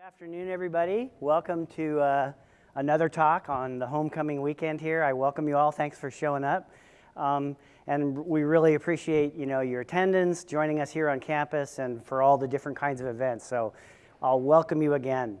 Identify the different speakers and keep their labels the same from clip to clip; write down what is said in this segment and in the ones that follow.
Speaker 1: Good afternoon, everybody. Welcome to uh, another talk on the homecoming weekend here. I welcome you all. Thanks for showing up. Um, and we really appreciate you know, your attendance, joining us here on campus, and for all the different kinds of events. So I'll welcome you again.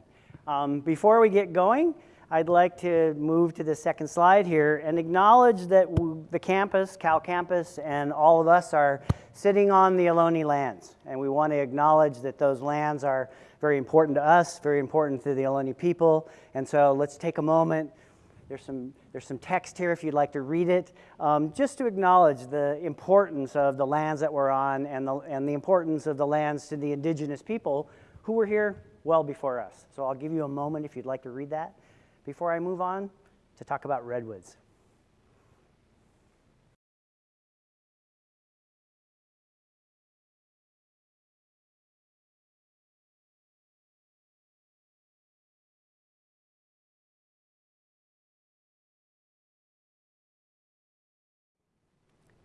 Speaker 1: Um, before we get going, I'd like to move to the second slide here and acknowledge that the campus, Cal Campus, and all of us are sitting on the Ohlone lands. And we want to acknowledge that those lands are very important to us, very important to the Ohlone people. And so let's take a moment. There's some, there's some text here if you'd like to read it, um, just to acknowledge the importance of the lands that we're on and the, and the importance of the lands to the indigenous people who were here well before us. So I'll give you a moment if you'd like to read that before I move on to talk about redwoods.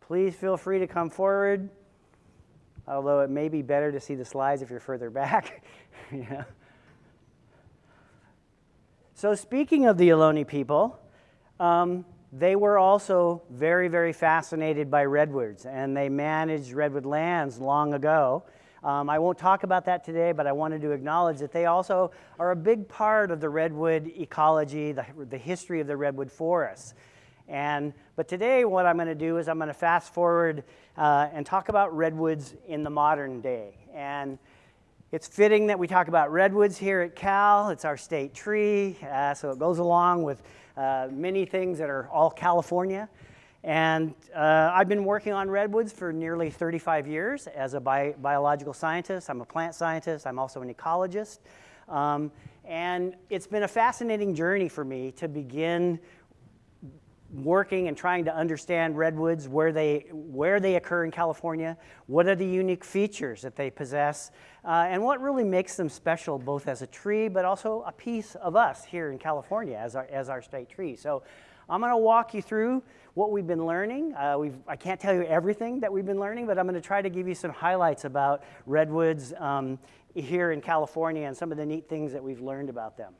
Speaker 1: Please feel free to come forward, although it may be better to see the slides if you're further back. So speaking of the Ohlone people, um, they were also very, very fascinated by redwoods, and they managed redwood lands long ago. Um, I won't talk about that today, but I wanted to acknowledge that they also are a big part of the redwood ecology, the, the history of the redwood forests. And, but today what I'm going to do is I'm going to fast forward uh, and talk about redwoods in the modern day. And it's fitting that we talk about redwoods here at Cal. It's our state tree, uh, so it goes along with uh, many things that are all California. And uh, I've been working on redwoods for nearly 35 years as a bi biological scientist. I'm a plant scientist. I'm also an ecologist. Um, and it's been a fascinating journey for me to begin working and trying to understand redwoods, where they, where they occur in California, what are the unique features that they possess, uh, and what really makes them special both as a tree but also a piece of us here in California as our, as our state tree. So I'm going to walk you through what we've been learning. Uh, we've, I can't tell you everything that we've been learning, but I'm going to try to give you some highlights about redwoods um, here in California and some of the neat things that we've learned about them.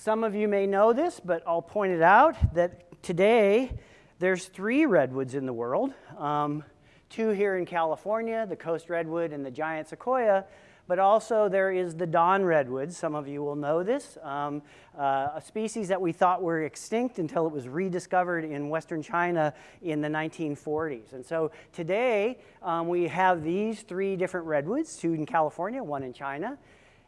Speaker 1: Some of you may know this, but I'll point it out that today, there's three redwoods in the world. Um, two here in California, the coast redwood and the giant sequoia, but also there is the Dawn redwood. Some of you will know this, um, uh, a species that we thought were extinct until it was rediscovered in Western China in the 1940s. And so today um, we have these three different redwoods, two in California, one in China.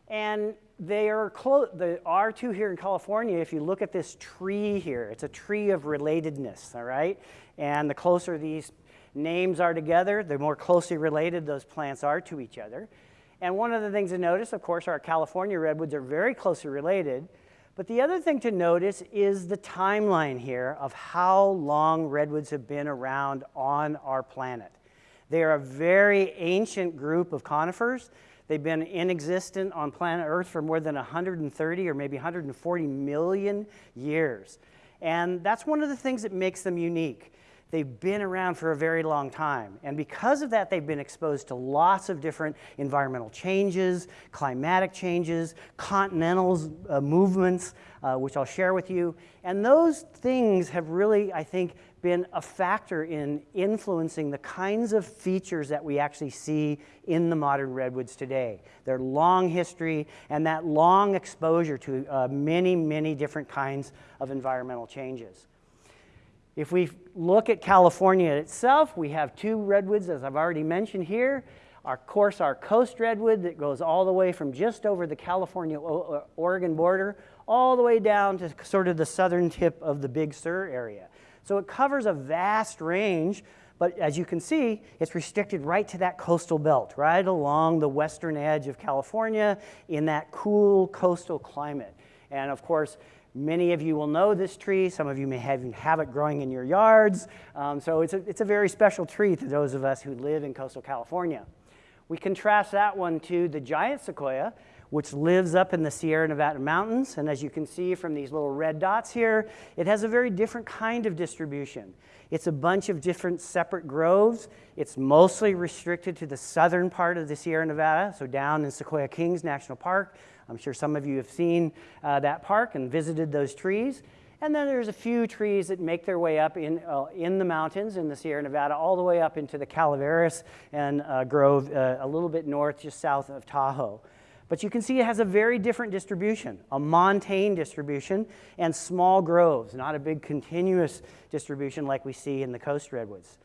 Speaker 1: And they are close, the R2 here in California, if you look at this tree here, it's a tree of relatedness, all right? And the closer these names are together, the more closely related those plants are to each other. And one of the things to notice, of course, our California redwoods are very closely related. But the other thing to notice is the timeline here of how long redwoods have been around on our planet. They are a very ancient group of conifers They've been in existence on planet Earth for more than 130 or maybe 140 million years. And that's one of the things that makes them unique. They've been around for a very long time. And because of that, they've been exposed to lots of different environmental changes, climatic changes, continental uh, movements, uh, which I'll share with you. And those things have really, I think, been a factor in influencing the kinds of features that we actually see in the modern redwoods today. Their long history and that long exposure to uh, many, many different kinds of environmental changes. If we look at California itself, we have two redwoods, as I've already mentioned here. Of course, our coast redwood that goes all the way from just over the California-Oregon uh, border all the way down to sort of the southern tip of the Big Sur area. So it covers a vast range, but as you can see, it's restricted right to that coastal belt, right along the western edge of California in that cool coastal climate. And of course, many of you will know this tree. Some of you may have, have it growing in your yards. Um, so it's a, it's a very special tree to those of us who live in coastal California. We contrast that one to the giant sequoia, which lives up in the Sierra Nevada mountains. And as you can see from these little red dots here, it has a very different kind of distribution. It's a bunch of different separate groves. It's mostly restricted to the southern part of the Sierra Nevada, so down in Sequoia Kings National Park I'm sure some of you have seen uh, that park and visited those trees. And then there's a few trees that make their way up in, uh, in the mountains in the Sierra Nevada, all the way up into the Calaveras and uh, Grove, uh, a little bit north, just south of Tahoe. But you can see it has a very different distribution, a montane distribution and small groves, not a big continuous distribution like we see in the coast redwoods.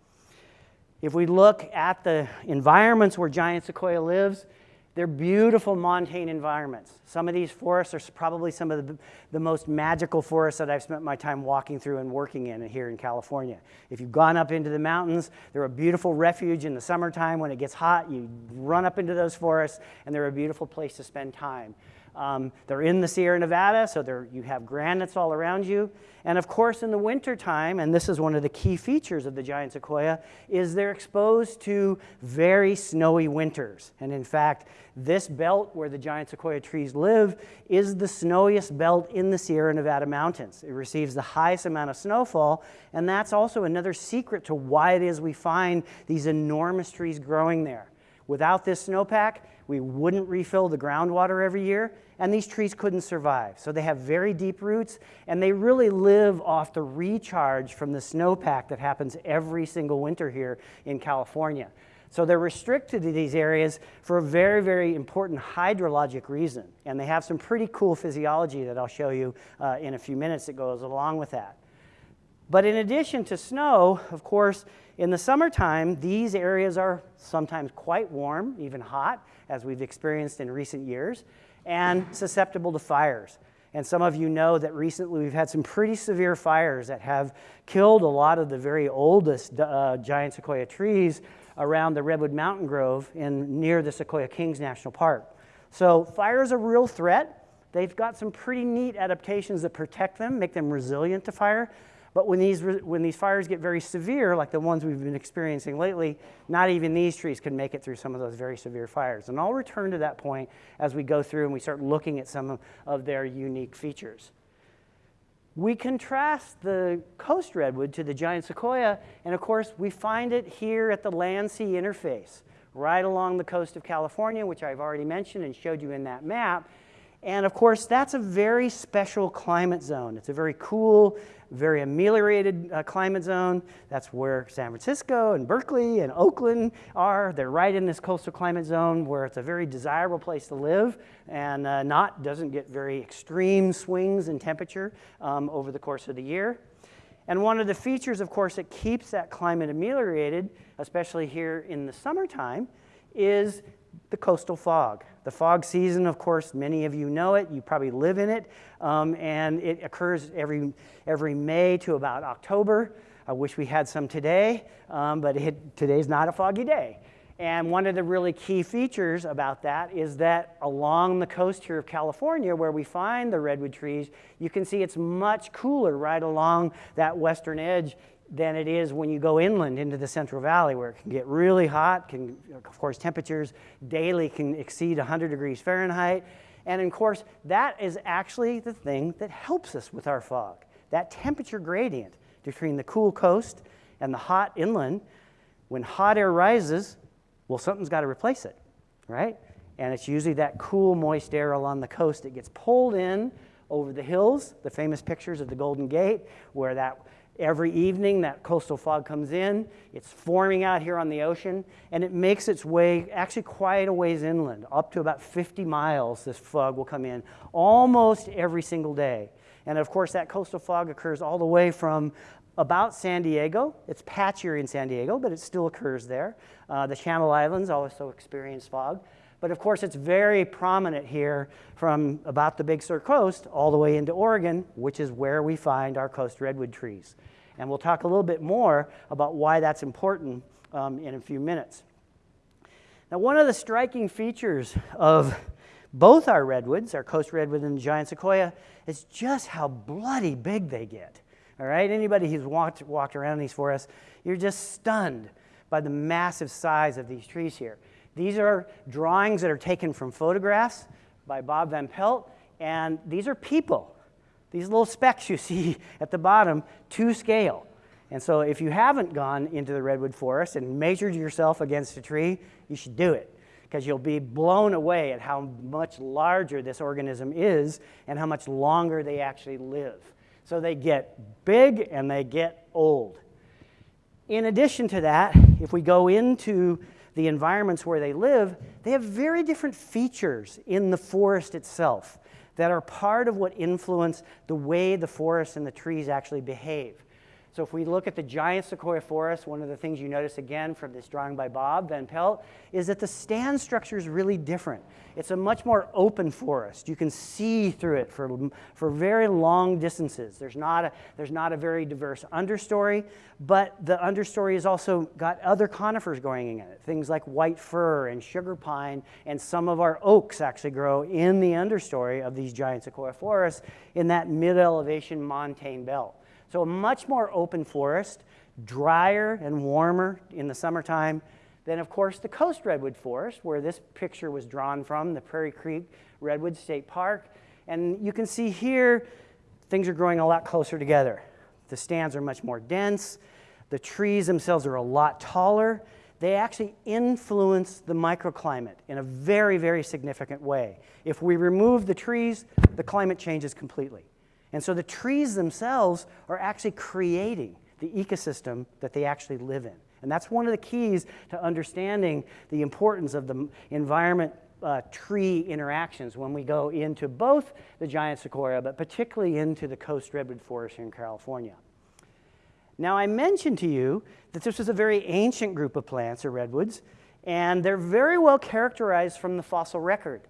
Speaker 1: If we look at the environments where giant sequoia lives, they're beautiful montane environments. Some of these forests are probably some of the, the, most magical forests that I've spent my time walking through and working in here in California. If you've gone up into the mountains, they're a beautiful refuge in the summertime. When it gets hot, you run up into those forests, and they're a beautiful place to spend time. Um, they're in the Sierra Nevada, so you have granites all around you. And of course, in the wintertime, and this is one of the key features of the giant sequoia, is they're exposed to very snowy winters. And in fact, this belt where the giant sequoia trees live is the snowiest belt in the Sierra Nevada mountains. It receives the highest amount of snowfall, and that's also another secret to why it is we find these enormous trees growing there. Without this snowpack, we wouldn't refill the groundwater every year, and these trees couldn't survive. So they have very deep roots, and they really live off the recharge from the snowpack that happens every single winter here in California. So they're restricted to these areas for a very, very important hydrologic reason. And they have some pretty cool physiology that I'll show you uh, in a few minutes that goes along with that. But in addition to snow, of course, in the summertime, these areas are sometimes quite warm, even hot, as we've experienced in recent years, and susceptible to fires. And some of you know that recently we've had some pretty severe fires that have killed a lot of the very oldest uh, giant sequoia trees around the Redwood Mountain Grove in, near the Sequoia Kings National Park. So fire is a real threat. They've got some pretty neat adaptations that protect them, make them resilient to fire, but when these, when these fires get very severe, like the ones we've been experiencing lately, not even these trees can make it through some of those very severe fires. And I'll return to that point as we go through and we start looking at some of, of their unique features. We contrast the coast redwood to the giant sequoia, and of course, we find it here at the land-sea interface, right along the coast of California, which I've already mentioned and showed you in that map. And of course, that's a very special climate zone. It's a very cool, very ameliorated uh, climate zone. That's where San Francisco and Berkeley and Oakland are. They're right in this coastal climate zone where it's a very desirable place to live and uh, not doesn't get very extreme swings in temperature um, over the course of the year. And one of the features, of course, that keeps that climate ameliorated, especially here in the summertime, is the coastal fog. The fog season, of course, many of you know it. You probably live in it. Um, and it occurs every, every May to about October. I wish we had some today, um, but it, today's not a foggy day. And one of the really key features about that is that along the coast here of California, where we find the redwood trees, you can see it's much cooler right along that western edge than it is when you go inland into the Central Valley where it can get really hot, can, of course temperatures daily can exceed 100 degrees Fahrenheit. And of course, that is actually the thing that helps us with our fog. That temperature gradient between the cool coast and the hot inland, when hot air rises, well, something's got to replace it, right? And it's usually that cool, moist air along the coast that gets pulled in over the hills, the famous pictures of the Golden Gate, where that Every evening, that coastal fog comes in. It's forming out here on the ocean, and it makes its way actually quite a ways inland, up to about 50 miles. This fog will come in almost every single day. And of course, that coastal fog occurs all the way from about San Diego. It's patchier in San Diego, but it still occurs there. Uh, the Channel Islands also experience fog. But of course, it's very prominent here from about the Big Sur coast all the way into Oregon, which is where we find our coast redwood trees. And we'll talk a little bit more about why that's important um, in a few minutes. Now, one of the striking features of both our redwoods, our coast redwood and giant sequoia, is just how bloody big they get. All right, anybody who's walked, walked around these forests, you're just stunned by the massive size of these trees here. These are drawings that are taken from photographs by Bob Van Pelt, and these are people. These little specks you see at the bottom to scale. And so if you haven't gone into the redwood forest and measured yourself against a tree, you should do it because you'll be blown away at how much larger this organism is and how much longer they actually live. So they get big and they get old. In addition to that, if we go into the environments where they live, they have very different features in the forest itself that are part of what influence the way the forest and the trees actually behave. So if we look at the giant sequoia forest, one of the things you notice again from this drawing by Bob Van Pelt is that the stand structure is really different. It's a much more open forest. You can see through it for, for very long distances. There's not, a, there's not a very diverse understory, but the understory has also got other conifers growing in it. Things like white fir and sugar pine and some of our oaks actually grow in the understory of these giant sequoia forests in that mid-elevation montane belt. So a much more open forest, drier and warmer in the summertime than, of course, the coast redwood forest, where this picture was drawn from, the Prairie Creek Redwood State Park. And you can see here, things are growing a lot closer together. The stands are much more dense. The trees themselves are a lot taller. They actually influence the microclimate in a very, very significant way. If we remove the trees, the climate changes completely. And so the trees themselves are actually creating the ecosystem that they actually live in. And that's one of the keys to understanding the importance of the environment uh, tree interactions when we go into both the giant sequoia, but particularly into the coast redwood forest here in California. Now, I mentioned to you that this was a very ancient group of plants, or redwoods, and they're very well characterized from the fossil record.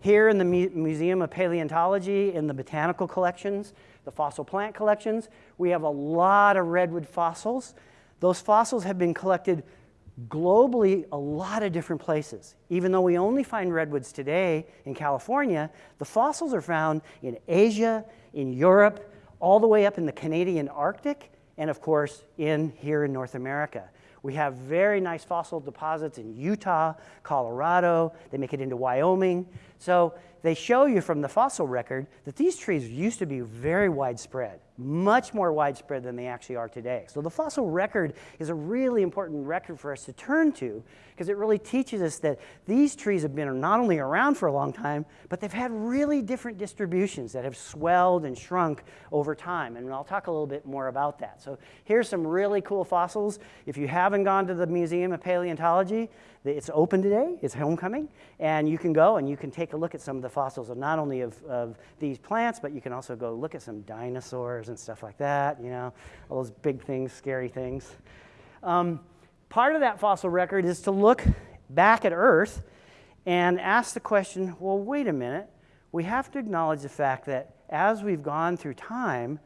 Speaker 1: Here in the Museum of Paleontology, in the botanical collections, the fossil plant collections, we have a lot of redwood fossils. Those fossils have been collected globally a lot of different places. Even though we only find redwoods today in California, the fossils are found in Asia, in Europe, all the way up in the Canadian Arctic, and of course in here in North America. We have very nice fossil deposits in Utah, Colorado. They make it into Wyoming. So they show you from the fossil record that these trees used to be very widespread, much more widespread than they actually are today. So the fossil record is a really important record for us to turn to because it really teaches us that these trees have been not only around for a long time, but they've had really different distributions that have swelled and shrunk over time. And I'll talk a little bit more about that. So here's some really cool fossils. If you haven't gone to the Museum of Paleontology, it's open today, it's homecoming, and you can go and you can take a look at some of the fossils of not only of, of these plants, but you can also go look at some dinosaurs and stuff like that, you know, all those big things, scary things. Um, part of that fossil record is to look back at Earth and ask the question, well, wait a minute, we have to acknowledge the fact that as we've gone through time,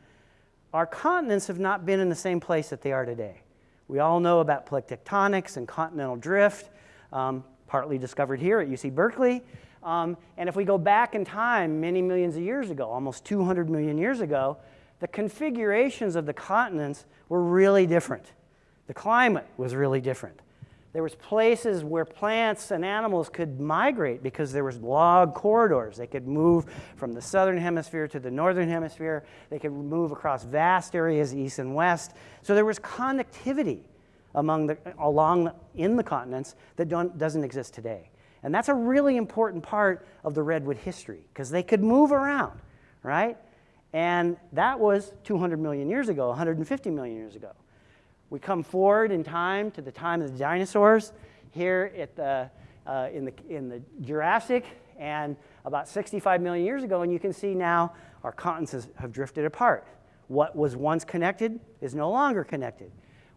Speaker 1: our continents have not been in the same place that they are today. We all know about plate tectonics and continental drift, um, partly discovered here at UC Berkeley. Um, and if we go back in time many millions of years ago, almost 200 million years ago, the configurations of the continents were really different. The climate was really different. There was places where plants and animals could migrate because there was log corridors. They could move from the southern hemisphere to the northern hemisphere. They could move across vast areas east and west. So there was connectivity among the, along in the continents that doesn't exist today. And that's a really important part of the redwood history because they could move around, right? And that was 200 million years ago, 150 million years ago. We come forward in time to the time of the dinosaurs here at the, uh, in, the, in the Jurassic and about 65 million years ago, and you can see now our continents have drifted apart. What was once connected is no longer connected.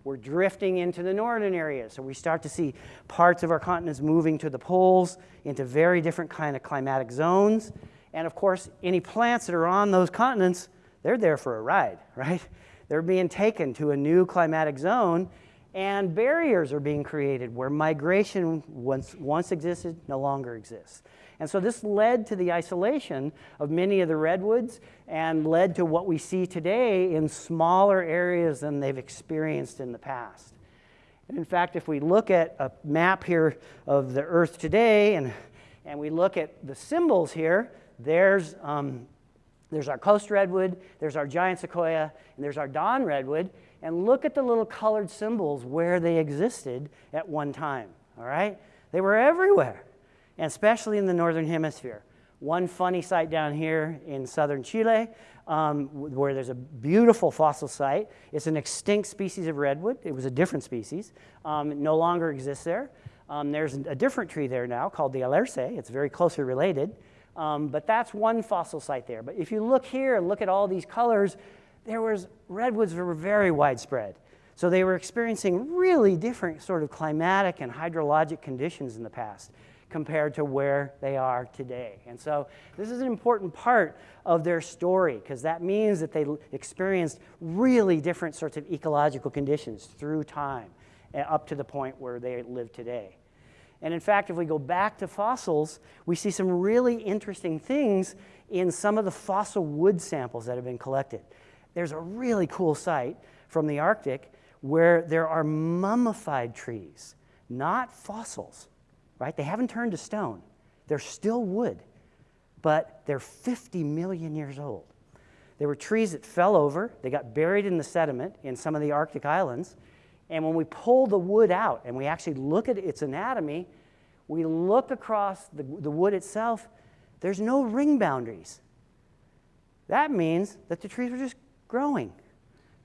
Speaker 1: We're drifting into the northern areas, so we start to see parts of our continents moving to the poles into very different kind of climatic zones. And of course, any plants that are on those continents, they're there for a ride, right? They're being taken to a new climatic zone and barriers are being created where migration once, once existed no longer exists. And so this led to the isolation of many of the redwoods and led to what we see today in smaller areas than they've experienced in the past. And in fact, if we look at a map here of the Earth today and, and we look at the symbols here, there's um, there's our coast redwood, there's our giant sequoia, and there's our dawn redwood. And look at the little colored symbols where they existed at one time, all right? They were everywhere. and especially in the northern hemisphere. One funny site down here in southern Chile um, where there's a beautiful fossil site. It's an extinct species of redwood. It was a different species. Um, it no longer exists there. Um, there's a different tree there now called the alerce. It's very closely related. Um, but that's one fossil site there. But if you look here and look at all these colors, there was redwoods were very widespread. So they were experiencing really different sort of climatic and hydrologic conditions in the past compared to where they are today. And so this is an important part of their story because that means that they experienced really different sorts of ecological conditions through time up to the point where they live today. And in fact, if we go back to fossils, we see some really interesting things in some of the fossil wood samples that have been collected. There's a really cool site from the Arctic where there are mummified trees, not fossils right? They haven't turned to stone. They're still wood, but they're 50 million years old. There were trees that fell over, they got buried in the sediment in some of the Arctic islands. And when we pull the wood out and we actually look at its anatomy, we look across the, the wood itself, there's no ring boundaries. That means that the trees were just growing.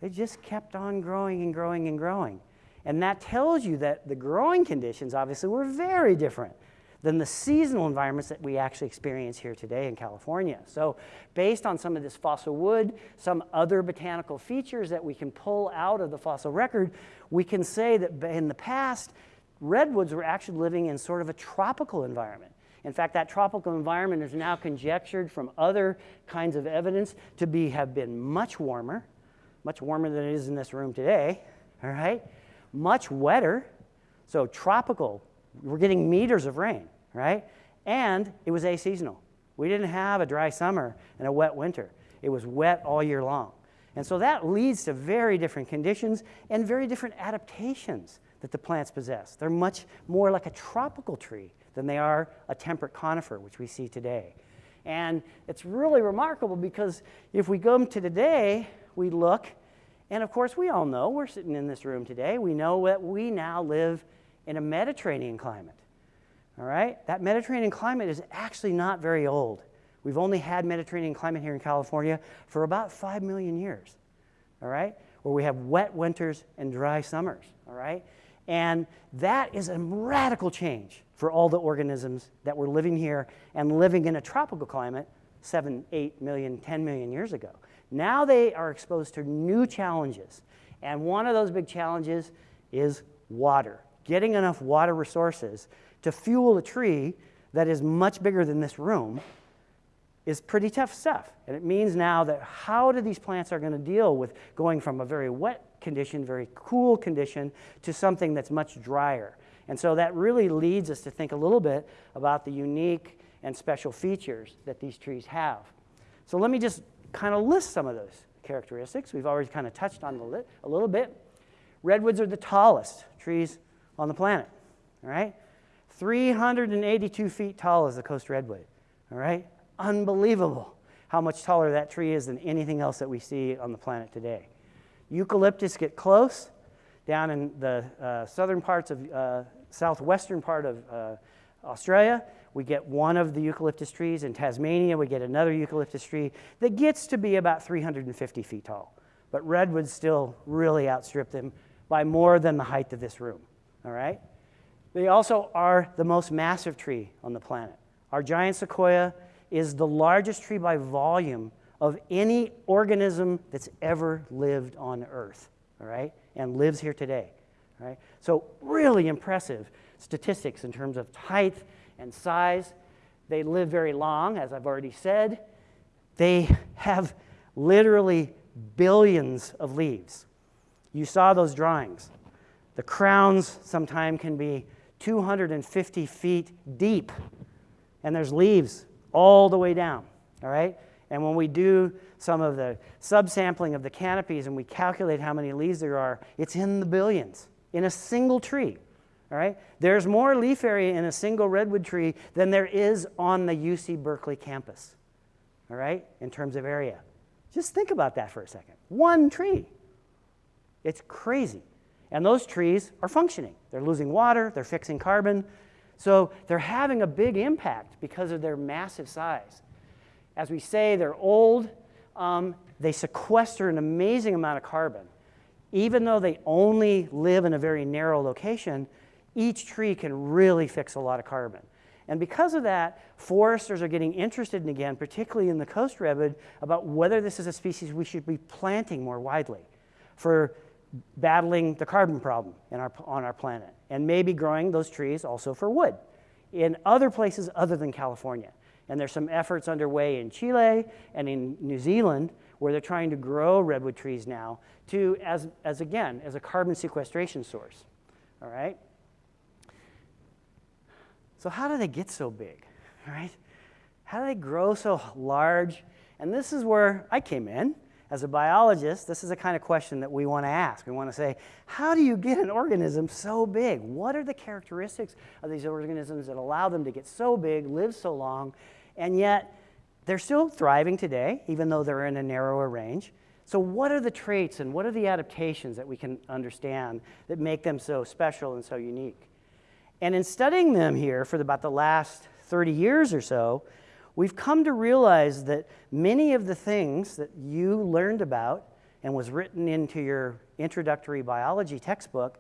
Speaker 1: They just kept on growing and growing and growing. And that tells you that the growing conditions obviously were very different than the seasonal environments that we actually experience here today in California. So based on some of this fossil wood, some other botanical features that we can pull out of the fossil record, we can say that in the past, redwoods were actually living in sort of a tropical environment. In fact, that tropical environment is now conjectured from other kinds of evidence to be, have been much warmer, much warmer than it is in this room today, all right? much wetter, so tropical. We're getting meters of rain, right? And it was aseasonal. We didn't have a dry summer and a wet winter. It was wet all year long. And so that leads to very different conditions and very different adaptations that the plants possess. They're much more like a tropical tree than they are a temperate conifer, which we see today. And it's really remarkable because if we go to today, we look and of course, we all know, we're sitting in this room today, we know that we now live in a Mediterranean climate. All right? That Mediterranean climate is actually not very old. We've only had Mediterranean climate here in California for about 5 million years. All right? Where we have wet winters and dry summers. All right? And that is a radical change for all the organisms that were living here and living in a tropical climate 7, 8 million, 10 million years ago. Now they are exposed to new challenges. And one of those big challenges is water. Getting enough water resources to fuel a tree that is much bigger than this room is pretty tough stuff. And it means now that how do these plants are going to deal with going from a very wet condition, very cool condition, to something that's much drier. And so that really leads us to think a little bit about the unique and special features that these trees have. So let me just kind of list some of those characteristics. We've already kind of touched on a little bit. Redwoods are the tallest trees on the planet, all right? 382 feet tall is the coast redwood, all right? Unbelievable how much taller that tree is than anything else that we see on the planet today. Eucalyptus get close down in the uh, southern parts of, uh, southwestern part of uh, Australia we get one of the eucalyptus trees. In Tasmania, we get another eucalyptus tree that gets to be about 350 feet tall. But redwoods still really outstrip them by more than the height of this room, all right? They also are the most massive tree on the planet. Our giant sequoia is the largest tree by volume of any organism that's ever lived on Earth, all right, and lives here today, all right? So really impressive statistics in terms of height and size. They live very long, as I've already said. They have literally billions of leaves. You saw those drawings. The crowns sometimes can be 250 feet deep, and there's leaves all the way down, all right? And when we do some of the subsampling of the canopies and we calculate how many leaves there are, it's in the billions in a single tree. All right? There's more leaf area in a single redwood tree than there is on the UC Berkeley campus. All right? In terms of area. Just think about that for a second. One tree. It's crazy. And those trees are functioning. They're losing water, they're fixing carbon. So they're having a big impact because of their massive size. As we say, they're old. Um, they sequester an amazing amount of carbon. Even though they only live in a very narrow location, each tree can really fix a lot of carbon. And because of that, foresters are getting interested in, again, particularly in the coast redwood, about whether this is a species we should be planting more widely for battling the carbon problem our, on our planet, and maybe growing those trees also for wood in other places other than California. And there's some efforts underway in Chile and in New Zealand where they're trying to grow redwood trees now to, as, as again, as a carbon sequestration source, all right? So how do they get so big, all right? How do they grow so large? And this is where I came in. As a biologist, this is the kind of question that we want to ask. We want to say, how do you get an organism so big? What are the characteristics of these organisms that allow them to get so big, live so long, and yet they're still thriving today, even though they're in a narrower range? So what are the traits and what are the adaptations that we can understand that make them so special and so unique? And in studying them here for about the last 30 years or so, we've come to realize that many of the things that you learned about and was written into your introductory biology textbook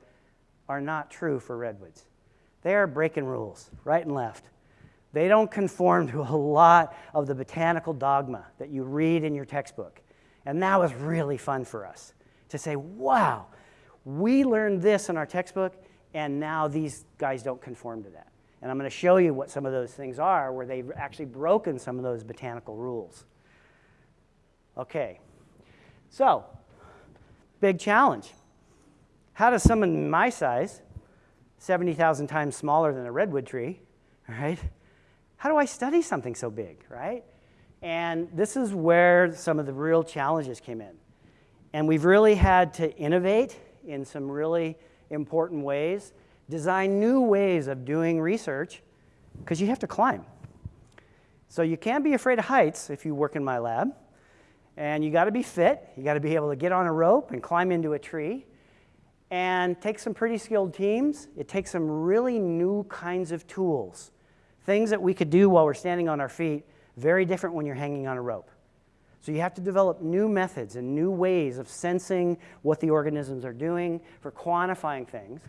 Speaker 1: are not true for redwoods. They are breaking rules, right and left. They don't conform to a lot of the botanical dogma that you read in your textbook. And that was really fun for us to say, wow, we learned this in our textbook, and now these guys don't conform to that. And I'm going to show you what some of those things are where they've actually broken some of those botanical rules. Okay, so big challenge. How does someone my size, 70,000 times smaller than a redwood tree, right? How do I study something so big, right? And this is where some of the real challenges came in. And we've really had to innovate in some really important ways, design new ways of doing research, because you have to climb. So you can't be afraid of heights if you work in my lab. And you got to be fit. You got to be able to get on a rope and climb into a tree. And take some pretty skilled teams. It takes some really new kinds of tools. Things that we could do while we're standing on our feet, very different when you're hanging on a rope. So you have to develop new methods and new ways of sensing what the organisms are doing, for quantifying things.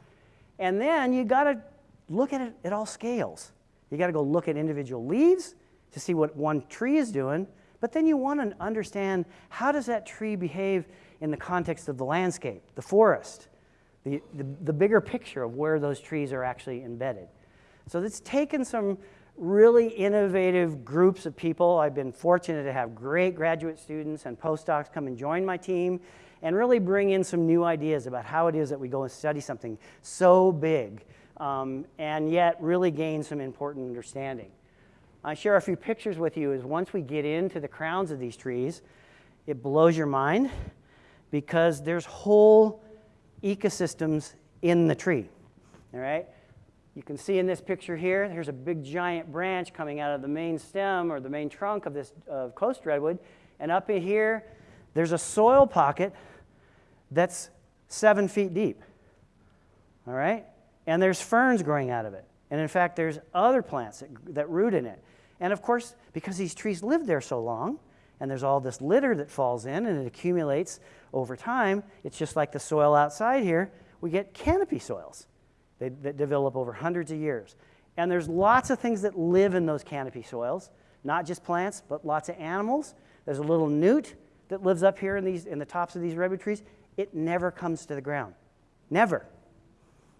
Speaker 1: And then you got to look at it at all scales. You got to go look at individual leaves to see what one tree is doing, but then you want to understand how does that tree behave in the context of the landscape, the forest, the, the, the bigger picture of where those trees are actually embedded. So it's taken some really innovative groups of people. I've been fortunate to have great graduate students and postdocs come and join my team and really bring in some new ideas about how it is that we go and study something so big um, and yet really gain some important understanding. I share a few pictures with you is once we get into the crowns of these trees, it blows your mind because there's whole ecosystems in the tree, all right? You can see in this picture here, there's a big giant branch coming out of the main stem or the main trunk of this uh, coast redwood. And up in here, there's a soil pocket that's seven feet deep. All right? And there's ferns growing out of it. And in fact, there's other plants that, that root in it. And of course, because these trees live there so long, and there's all this litter that falls in and it accumulates over time, it's just like the soil outside here, we get canopy soils they, that develop over hundreds of years. And there's lots of things that live in those canopy soils, not just plants, but lots of animals. There's a little newt that lives up here in, these, in the tops of these redwood trees. It never comes to the ground. Never.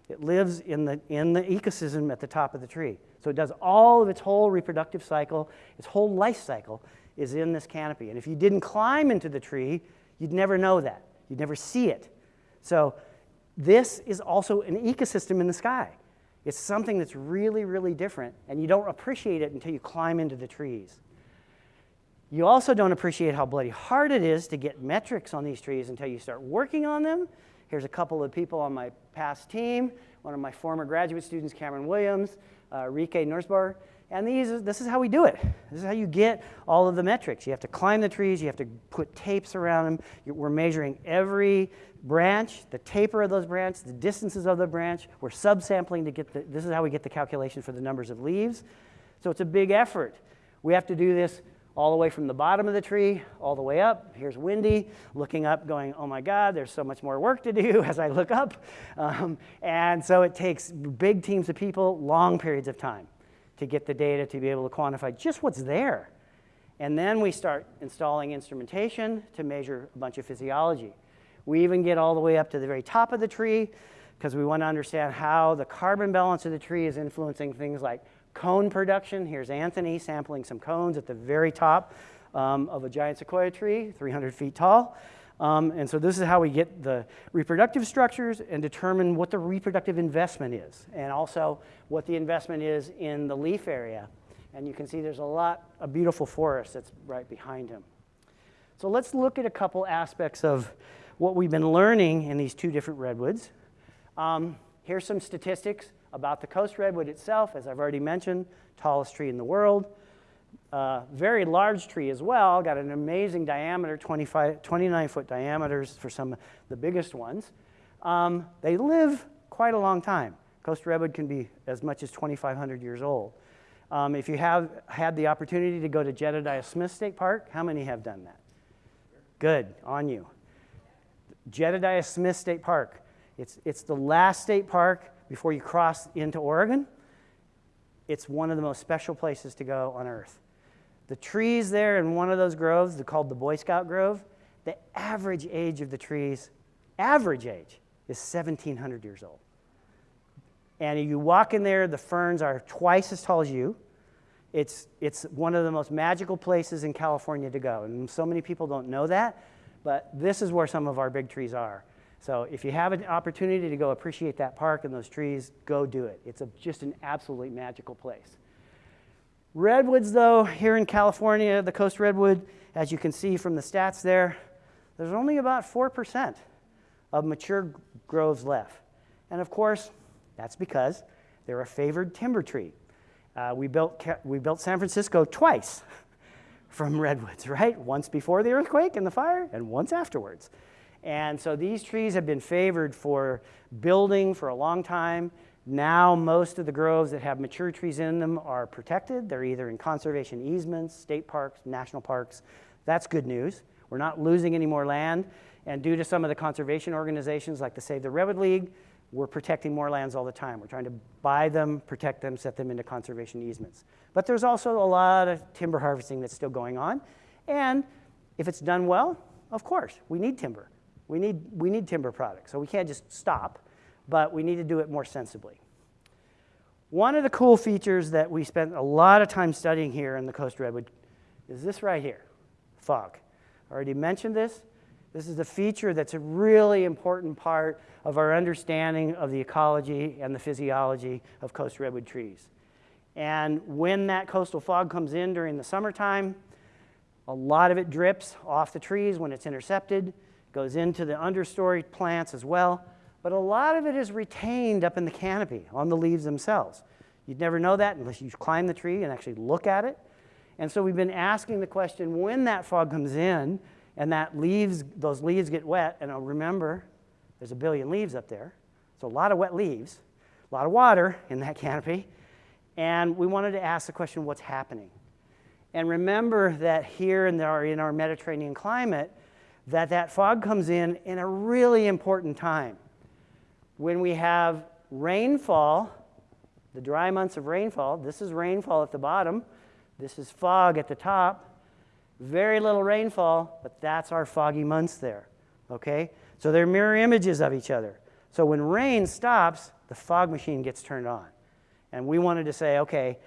Speaker 1: It lives in the, in the ecosystem at the top of the tree. So it does all of its whole reproductive cycle, its whole life cycle is in this canopy. And if you didn't climb into the tree, you'd never know that. You'd never see it. So this is also an ecosystem in the sky. It's something that's really, really different, and you don't appreciate it until you climb into the trees. You also don't appreciate how bloody hard it is to get metrics on these trees until you start working on them. Here's a couple of people on my past team, one of my former graduate students, Cameron Williams, uh, Rikke Næsborg, And these, this is how we do it. This is how you get all of the metrics. You have to climb the trees, you have to put tapes around them. We're measuring every branch, the taper of those branches, the distances of the branch. We're subsampling to get the, this is how we get the calculation for the numbers of leaves. So it's a big effort. We have to do this all the way from the bottom of the tree all the way up. Here's Wendy looking up, going, oh my God, there's so much more work to do as I look up. Um, and so it takes big teams of people, long periods of time to get the data to be able to quantify just what's there. And then we start installing instrumentation to measure a bunch of physiology. We even get all the way up to the very top of the tree because we want to understand how the carbon balance of the tree is influencing things like cone production. Here's Anthony sampling some cones at the very top um, of a giant sequoia tree, 300 feet tall. Um, and so this is how we get the reproductive structures and determine what the reproductive investment is, and also what the investment is in the leaf area. And you can see there's a lot of beautiful forest that's right behind him. So let's look at a couple aspects of what we've been learning in these two different redwoods. Um, here's some statistics about the coast redwood itself, as I've already mentioned, tallest tree in the world. Uh, very large tree as well, got an amazing diameter, 25, 29 foot diameters for some of the biggest ones. Um, they live quite a long time. Coast redwood can be as much as 2,500 years old. Um, if you have had the opportunity to go to Jedediah Smith State Park, how many have done that? Good, on you. Jedediah Smith State Park. It's, it's the last state park before you cross into Oregon. It's one of the most special places to go on earth. The trees there in one of those groves, they're called the Boy Scout Grove, the average age of the trees, average age, is 1,700 years old. And you walk in there, the ferns are twice as tall as you. It's, it's one of the most magical places in California to go. And so many people don't know that, but this is where some of our big trees are. So if you have an opportunity to go appreciate that park and those trees, go do it. It's a, just an absolutely magical place. Redwoods, though, here in California, the coast redwood, as you can see from the stats there, there's only about 4% of mature groves left. And of course, that's because they're a favored timber tree. Uh, we, built, we built San Francisco twice from redwoods, right? Once before the earthquake and the fire, and once afterwards. And so these trees have been favored for building for a long time. Now most of the groves that have mature trees in them are protected. They're either in conservation easements, state parks, national parks. That's good news. We're not losing any more land. And due to some of the conservation organizations like the Save the Redwood League, we're protecting more lands all the time. We're trying to buy them, protect them, set them into conservation easements. But there's also a lot of timber harvesting that's still going on. And if it's done well, of course, we need timber. We need, we need timber products, so we can't just stop, but we need to do it more sensibly. One of the cool features that we spent a lot of time studying here in the Coast Redwood is this right here, fog. I already mentioned this. This is a feature that's a really important part of our understanding of the ecology and the physiology of coast redwood trees. And when that coastal fog comes in during the summertime, a lot of it drips off the trees when it's intercepted goes into the understory plants as well, but a lot of it is retained up in the canopy on the leaves themselves. You'd never know that unless you climb the tree and actually look at it. And so we've been asking the question when that fog comes in and that leaves, those leaves get wet, and I'll remember there's a billion leaves up there, so a lot of wet leaves, a lot of water in that canopy, and we wanted to ask the question what's happening? And remember that here in our, in our Mediterranean climate, that that fog comes in in a really important time. When we have rainfall, the dry months of rainfall, this is rainfall at the bottom, this is fog at the top, very little rainfall, but that's our foggy months there, okay? So they're mirror images of each other. So when rain stops, the fog machine gets turned on. And we wanted to say, okay,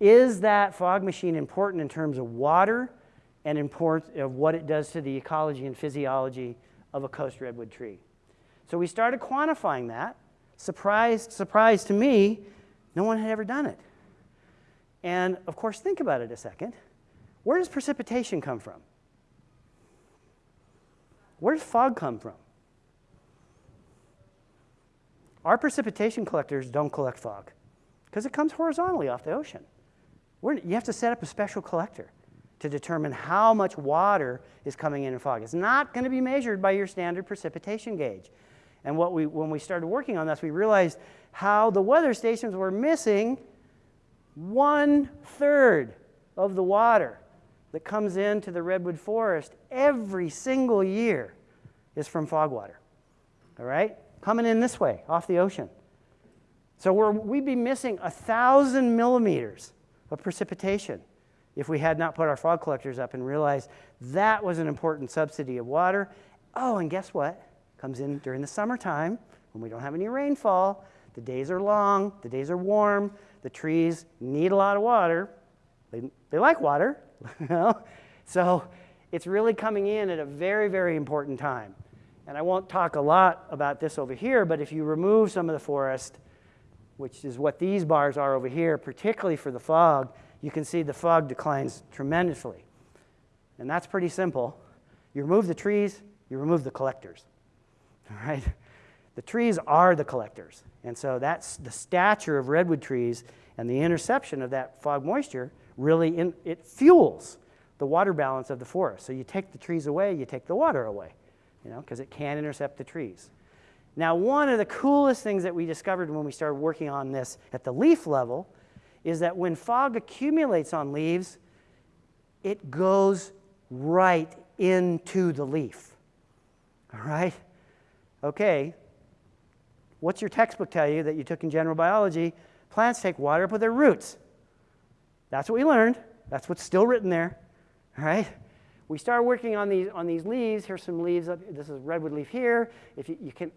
Speaker 1: is that fog machine important in terms of water and import of what it does to the ecology and physiology of a coast redwood tree. So we started quantifying that. Surprise, surprise to me, no one had ever done it. And of course, think about it a second. Where does precipitation come from? Where does fog come from? Our precipitation collectors don't collect fog because it comes horizontally off the ocean. We're, you have to set up a special collector to determine how much water is coming in in fog. It's not going to be measured by your standard precipitation gauge. And what we, when we started working on this, we realized how the weather stations were missing one third of the water that comes into the redwood forest every single year is from fog water. All right? Coming in this way, off the ocean. So we would be missing a thousand millimeters of precipitation if we had not put our fog collectors up and realized that was an important subsidy of water. Oh, and guess what? Comes in during the summertime when we don't have any rainfall. The days are long, the days are warm, the trees need a lot of water. They, they like water, you know? So it's really coming in at a very, very important time. And I won't talk a lot about this over here, but if you remove some of the forest, which is what these bars are over here, particularly for the fog, you can see the fog declines tremendously. And that's pretty simple. You remove the trees, you remove the collectors. All right? The trees are the collectors. And so that's the stature of redwood trees and the interception of that fog moisture really in, it fuels the water balance of the forest. So you take the trees away, you take the water away, you know, because it can intercept the trees. Now, one of the coolest things that we discovered when we started working on this at the leaf level is that when fog accumulates on leaves, it goes right into the leaf. All right? Okay. What's your textbook tell you that you took in general biology? Plants take water up with their roots. That's what we learned. That's what's still written there. All right? We start working on these, on these leaves. Here's some leaves. This is redwood leaf here. If you, you can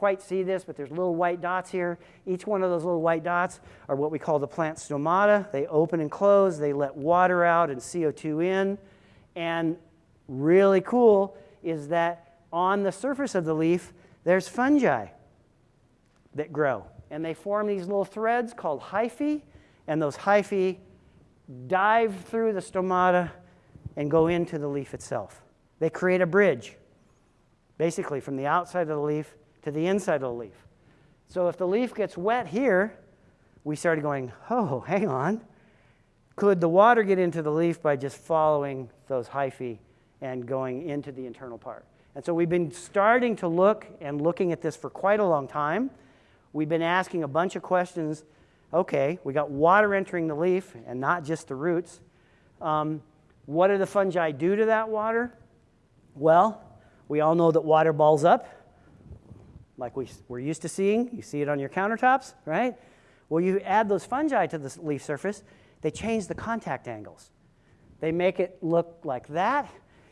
Speaker 1: quite see this, but there's little white dots here. Each one of those little white dots are what we call the plant stomata. They open and close. They let water out and CO2 in. And really cool is that on the surface of the leaf, there's fungi that grow. And they form these little threads called hyphae. And those hyphae dive through the stomata and go into the leaf itself. They create a bridge, basically from the outside of the leaf to the inside of the leaf. So if the leaf gets wet here, we started going, oh, hang on. Could the water get into the leaf by just following those hyphae and going into the internal part? And so we've been starting to look and looking at this for quite a long time. We've been asking a bunch of questions. Okay, we got water entering the leaf and not just the roots. Um, what do the fungi do to that water? Well, we all know that water balls up like we, we're used to seeing. You see it on your countertops, right? Well, you add those fungi to the leaf surface, they change the contact angles. They make it look like that.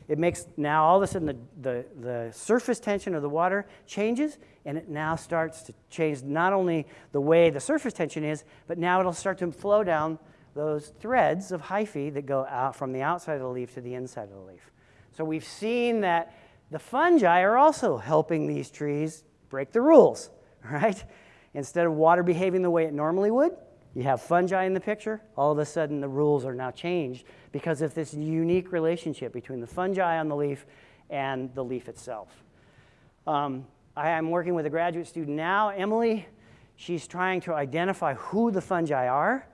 Speaker 1: It makes now all of a sudden the, the, the surface tension of the water changes and it now starts to change not only the way the surface tension is, but now it'll start to flow down those threads of hyphae that go out from the outside of the leaf to the inside of the leaf. So we've seen that the fungi are also helping these trees break the rules, right? Instead of water behaving the way it normally would, you have fungi in the picture, all of a sudden the rules are now changed because of this unique relationship between the fungi on the leaf and the leaf itself. Um, I am working with a graduate student now, Emily. She's trying to identify who the fungi are,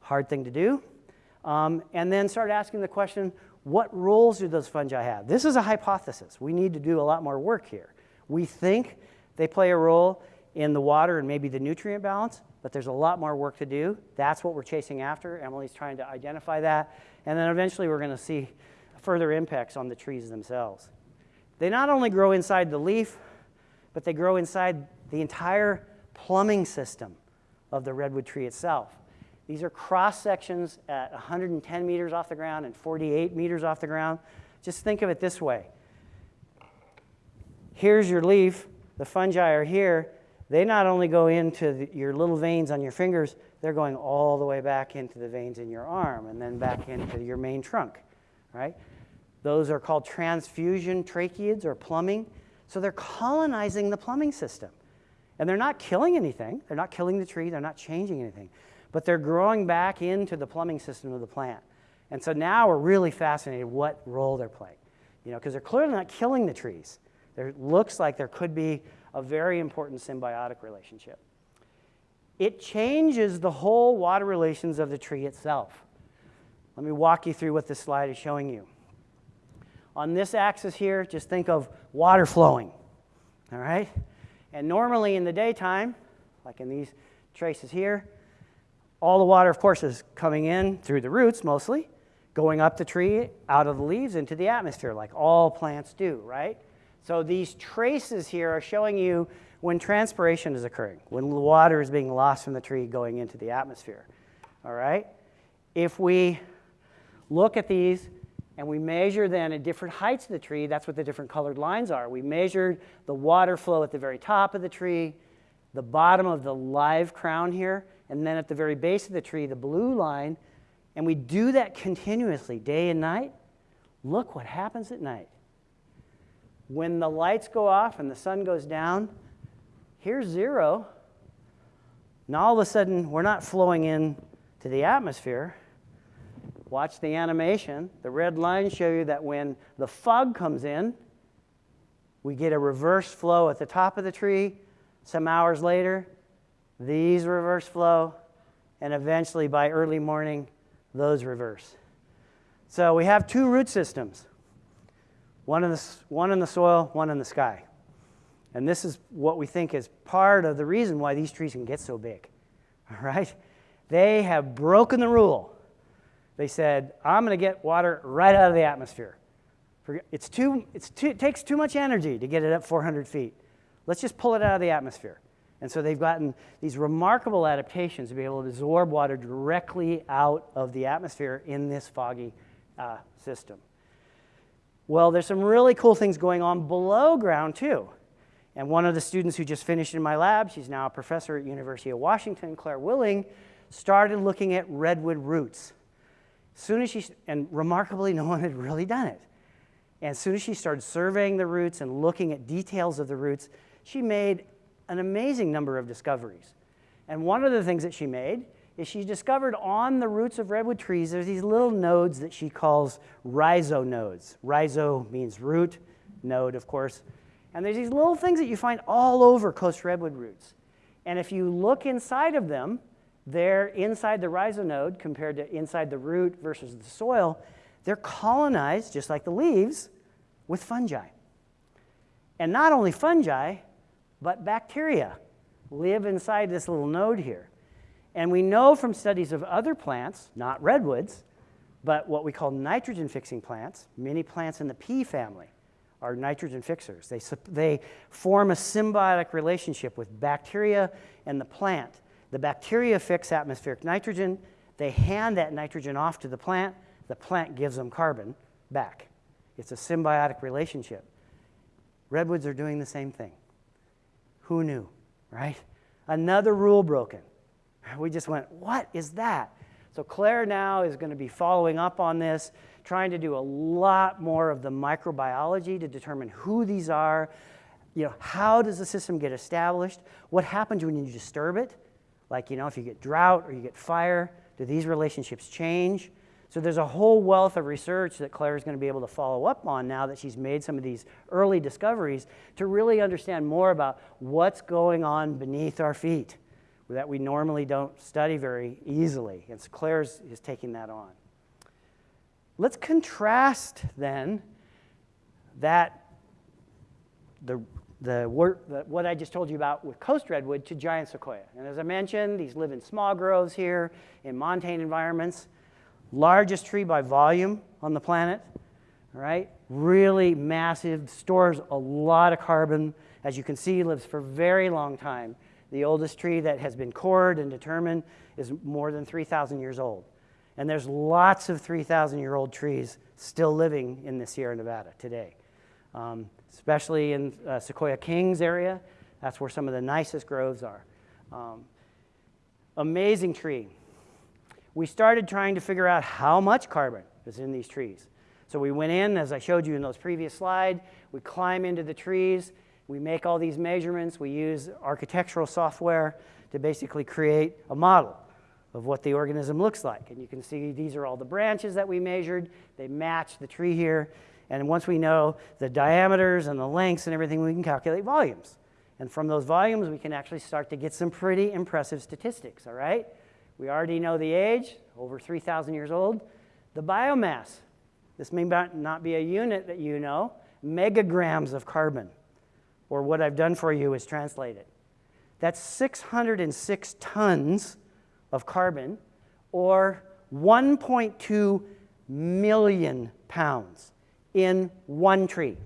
Speaker 1: hard thing to do, um, and then start asking the question, what roles do those fungi have? This is a hypothesis. We need to do a lot more work here. We think they play a role in the water and maybe the nutrient balance, but there's a lot more work to do. That's what we're chasing after. Emily's trying to identify that. And then eventually we're going to see further impacts on the trees themselves. They not only grow inside the leaf, but they grow inside the entire plumbing system of the redwood tree itself. These are cross sections at 110 meters off the ground and 48 meters off the ground. Just think of it this way. Here's your leaf, the fungi are here, they not only go into the, your little veins on your fingers, they're going all the way back into the veins in your arm and then back into your main trunk, right? Those are called transfusion tracheids or plumbing. So they're colonizing the plumbing system. And they're not killing anything. They're not killing the tree. They're not changing anything. But they're growing back into the plumbing system of the plant. And so now we're really fascinated what role they're playing. You know, because they're clearly not killing the trees. There looks like there could be a very important symbiotic relationship. It changes the whole water relations of the tree itself. Let me walk you through what this slide is showing you. On this axis here, just think of water flowing, all right? And normally in the daytime, like in these traces here, all the water, of course, is coming in through the roots mostly, going up the tree, out of the leaves, into the atmosphere, like all plants do, right? So these traces here are showing you when transpiration is occurring, when water is being lost from the tree going into the atmosphere, all right? If we look at these and we measure then at different heights of the tree, that's what the different colored lines are. We measured the water flow at the very top of the tree, the bottom of the live crown here, and then at the very base of the tree, the blue line, and we do that continuously, day and night, look what happens at night. When the lights go off and the sun goes down, here's zero. Now all of a sudden, we're not flowing in to the atmosphere. Watch the animation. The red lines show you that when the fog comes in, we get a reverse flow at the top of the tree. Some hours later, these reverse flow, and eventually by early morning, those reverse. So we have two root systems one in, the, one in the soil, one in the sky. And this is what we think is part of the reason why these trees can get so big. All right? They have broken the rule. They said, I'm going to get water right out of the atmosphere. It's too, it's too, it takes too much energy to get it up 400 feet. Let's just pull it out of the atmosphere. And so they've gotten these remarkable adaptations to be able to absorb water directly out of the atmosphere in this foggy uh, system. Well, there's some really cool things going on below ground too. And one of the students who just finished in my lab, she's now a professor at University of Washington, Claire Willing, started looking at redwood roots. Soon as she, and remarkably, no one had really done it. And as soon as she started surveying the roots and looking at details of the roots, she made an amazing number of discoveries. And one of the things that she made is she discovered on the roots of redwood trees, there's these little nodes that she calls rhizonodes. Rhizo means root, node, of course. And there's these little things that you find all over coast redwood roots. And if you look inside of them, they're inside the rhizonode compared to inside the root versus the soil. They're colonized, just like the leaves, with fungi. And not only fungi, but bacteria live inside this little node here. And we know from studies of other plants, not redwoods, but what we call nitrogen fixing plants, many plants in the pea family are nitrogen fixers. They, they form a symbiotic relationship with bacteria and the plant. The bacteria fix atmospheric nitrogen. They hand that nitrogen off to the plant. The plant gives them carbon back. It's a symbiotic relationship. Redwoods are doing the same thing. Who knew, right? Another rule broken. We just went, what is that? So Claire now is going to be following up on this, trying to do a lot more of the microbiology to determine who these are, you know, how does the system get established? What happens when you disturb it? Like, you know, if you get drought or you get fire, do these relationships change? So there's a whole wealth of research that Claire is going to be able to follow up on now that she's made some of these early discoveries to really understand more about what's going on beneath our feet that we normally don't study very easily. And so Claire is taking that on. Let's contrast then that the, the, work, the, what I just told you about with coast redwood to giant sequoia. And as I mentioned, these live in small groves here in montane environments largest tree by volume on the planet, right? Really massive, stores a lot of carbon. As you can see, lives for a very long time. The oldest tree that has been cored and determined is more than 3,000 years old. And there's lots of 3,000 year old trees still living in the Sierra Nevada today, um, especially in uh, Sequoia Kings area. That's where some of the nicest groves are. Um, amazing tree we started trying to figure out how much carbon is in these trees. So we went in, as I showed you in those previous slides, we climb into the trees, we make all these measurements, we use architectural software to basically create a model of what the organism looks like. And you can see these are all the branches that we measured. They match the tree here. And once we know the diameters and the lengths and everything, we can calculate volumes. And from those volumes, we can actually start to get some pretty impressive statistics, all right? We already know the age, over 3,000 years old. The biomass, this may not be a unit that you know, megagrams of carbon, or what I've done for you is translate it. That's 606 tons of carbon, or 1.2 million pounds in one tree.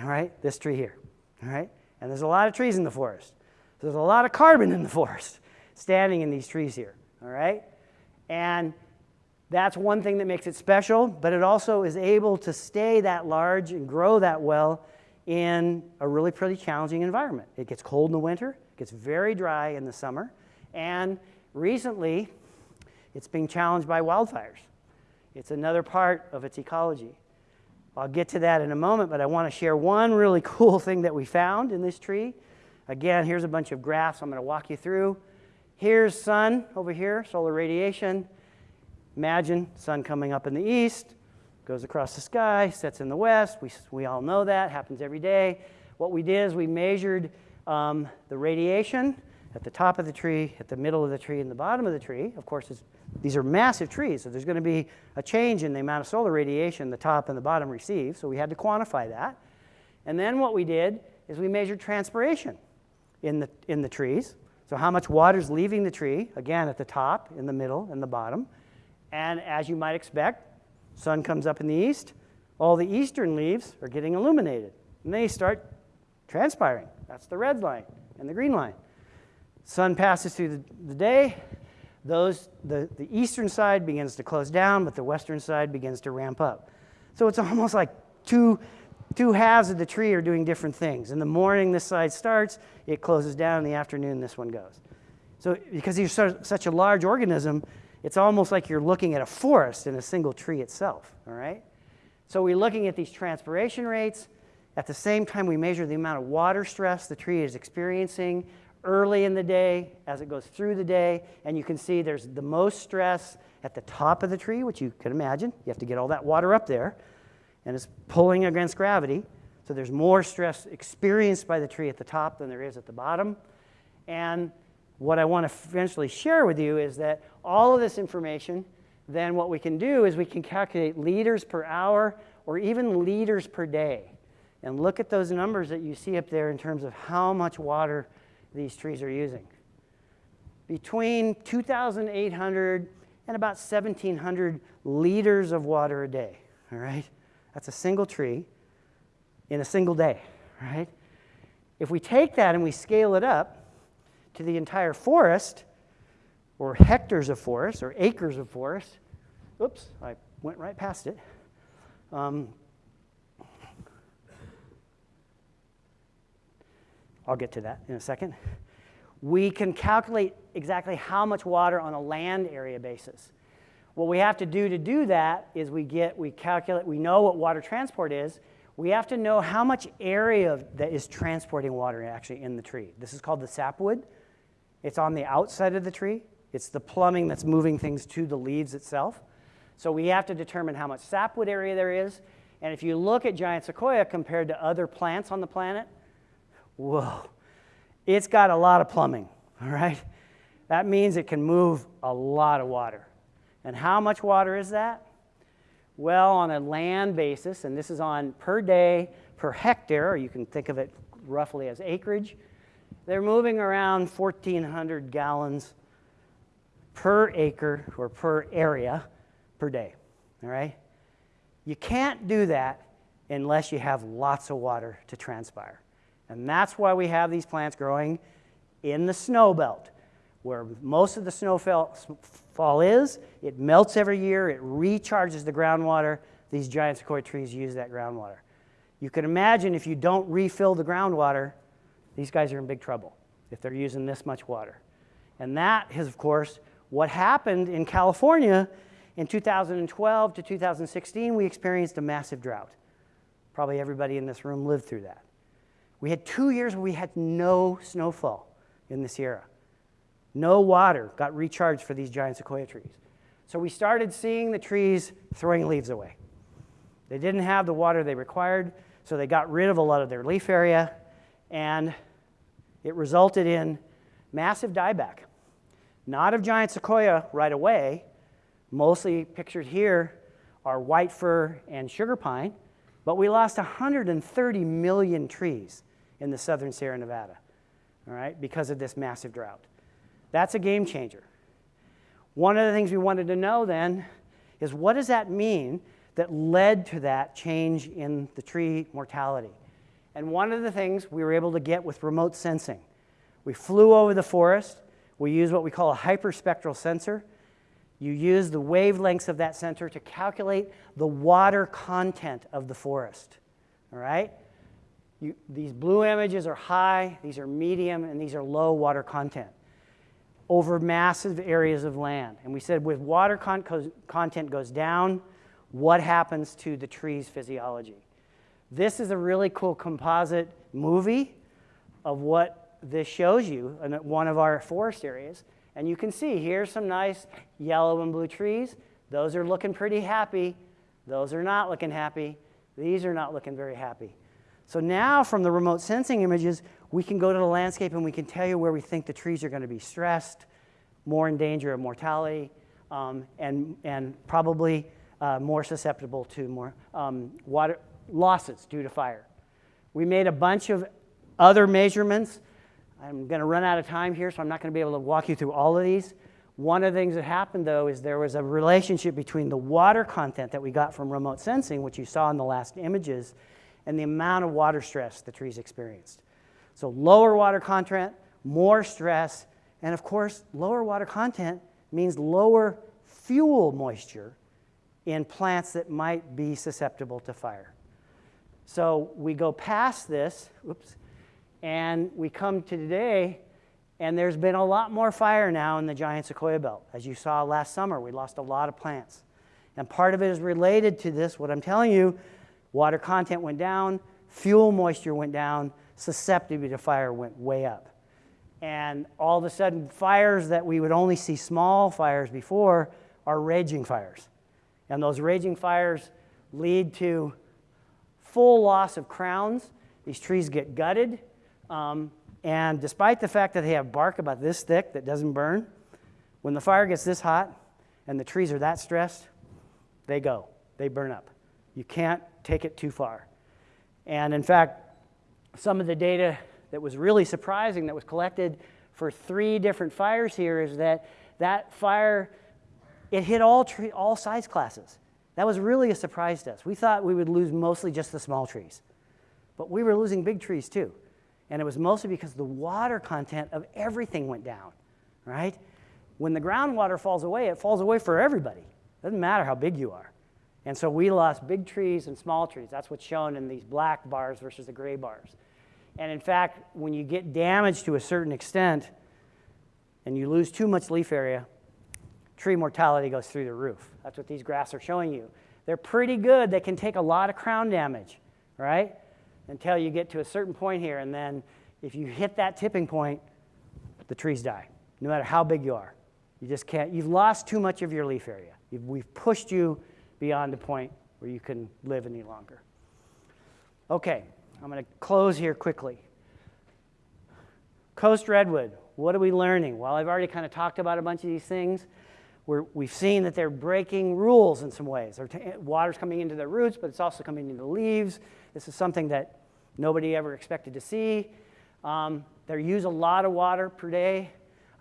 Speaker 1: All right, this tree here. All right, and there's a lot of trees in the forest. There's a lot of carbon in the forest standing in these trees here. All right, and that's one thing that makes it special, but it also is able to stay that large and grow that well in a really pretty challenging environment. It gets cold in the winter, gets very dry in the summer, and recently it's being challenged by wildfires. It's another part of its ecology. I'll get to that in a moment, but I want to share one really cool thing that we found in this tree. Again, here's a bunch of graphs I'm going to walk you through. Here's sun over here, solar radiation. Imagine sun coming up in the east, goes across the sky, sets in the west. We, we all know that, happens every day. What we did is we measured um, the radiation at the top of the tree, at the middle of the tree, and the bottom of the tree. Of course, these are massive trees, so there's going to be a change in the amount of solar radiation the top and the bottom receive, so we had to quantify that. And then what we did is we measured transpiration in the, in the trees. So how much water is leaving the tree, again, at the top, in the middle, and the bottom. And as you might expect, sun comes up in the east, all the eastern leaves are getting illuminated. And they start transpiring. That's the red line and the green line. Sun passes through the, the day. Those, the, the eastern side begins to close down, but the western side begins to ramp up. So it's almost like two, two halves of the tree are doing different things. In the morning, this side starts, it closes down. In the afternoon, this one goes. So because you're such a large organism, it's almost like you're looking at a forest in a single tree itself, all right? So we're looking at these transpiration rates. At the same time, we measure the amount of water stress the tree is experiencing early in the day as it goes through the day. And you can see there's the most stress at the top of the tree, which you can imagine. You have to get all that water up there. And it's pulling against gravity. So there's more stress experienced by the tree at the top than there is at the bottom. And what I want to eventually share with you is that all of this information, then what we can do is we can calculate liters per hour or even liters per day. And look at those numbers that you see up there in terms of how much water these trees are using. Between 2,800 and about 1,700 liters of water a day, all right? That's a single tree in a single day, right? If we take that and we scale it up, to the entire forest, or hectares of forest, or acres of forest. Oops, I went right past it. Um, I'll get to that in a second. We can calculate exactly how much water on a land area basis. What we have to do to do that is we get, we calculate, we know what water transport is. We have to know how much area that is transporting water actually in the tree. This is called the sapwood. It's on the outside of the tree. It's the plumbing that's moving things to the leaves itself. So we have to determine how much sapwood area there is. And if you look at giant sequoia compared to other plants on the planet, whoa, it's got a lot of plumbing, all right? That means it can move a lot of water. And how much water is that? Well, on a land basis, and this is on per day per hectare, or you can think of it roughly as acreage, they're moving around 1,400 gallons per acre or per area per day. All right? You can't do that unless you have lots of water to transpire. And that's why we have these plants growing in the snow belt, where most of the snowfall is. It melts every year, it recharges the groundwater. These giant sequoia trees use that groundwater. You can imagine if you don't refill the groundwater, these guys are in big trouble if they're using this much water. And that is, of course, what happened in California in 2012 to 2016. We experienced a massive drought. Probably everybody in this room lived through that. We had two years where we had no snowfall in the Sierra. No water got recharged for these giant sequoia trees. So we started seeing the trees throwing leaves away. They didn't have the water they required, so they got rid of a lot of their leaf area and it resulted in massive dieback. Not of giant sequoia right away, Mostly pictured here are white fir and sugar pine, but we lost 130 million trees in the southern Sierra Nevada, all right, because of this massive drought. That's a game changer. One of the things we wanted to know then is what does that mean that led to that change in the tree mortality? And one of the things we were able to get with remote sensing, we flew over the forest, we used what we call a hyperspectral sensor. You use the wavelengths of that sensor to calculate the water content of the forest, all right? You, these blue images are high, these are medium, and these are low water content over massive areas of land. And we said with water con content goes down, what happens to the tree's physiology? This is a really cool composite movie of what this shows you in one of our forest areas. And you can see here's some nice yellow and blue trees. Those are looking pretty happy. Those are not looking happy. These are not looking very happy. So now from the remote sensing images, we can go to the landscape and we can tell you where we think the trees are going to be stressed, more in danger of mortality, um, and, and probably uh, more susceptible to more um, water losses due to fire. We made a bunch of other measurements. I'm going to run out of time here, so I'm not going to be able to walk you through all of these. One of the things that happened, though, is there was a relationship between the water content that we got from remote sensing, which you saw in the last images, and the amount of water stress the trees experienced. So lower water content, more stress, and of course, lower water content means lower fuel moisture in plants that might be susceptible to fire. So we go past this, oops, and we come to today, and there's been a lot more fire now in the giant sequoia belt. As you saw last summer, we lost a lot of plants. And part of it is related to this, what I'm telling you, water content went down, fuel moisture went down, susceptibility to fire went way up. And all of a sudden, fires that we would only see small fires before are raging fires. And those raging fires lead to full loss of crowns. These trees get gutted. Um, and despite the fact that they have bark about this thick that doesn't burn, when the fire gets this hot and the trees are that stressed, they go. They burn up. You can't take it too far. And in fact, some of the data that was really surprising that was collected for three different fires here is that that fire, it hit all, tree, all size classes. That was really a surprise to us. We thought we would lose mostly just the small trees, but we were losing big trees too. And it was mostly because the water content of everything went down, right? When the groundwater falls away, it falls away for everybody. It doesn't matter how big you are. And so we lost big trees and small trees. That's what's shown in these black bars versus the gray bars. And in fact, when you get damaged to a certain extent and you lose too much leaf area, tree mortality goes through the roof. That's what these graphs are showing you. They're pretty good. They can take a lot of crown damage, right? Until you get to a certain point here. And then if you hit that tipping point, the trees die, no matter how big you are. You just can't, you've lost too much of your leaf area. You've, we've pushed you beyond the point where you can live any longer. Okay, I'm going to close here quickly. Coast redwood, what are we learning? Well, I've already kind of talked about a bunch of these things. We have seen that they're breaking rules in some ways. water's coming into their roots, but it's also coming into the leaves. This is something that nobody ever expected to see. Um, they use a lot of water per day.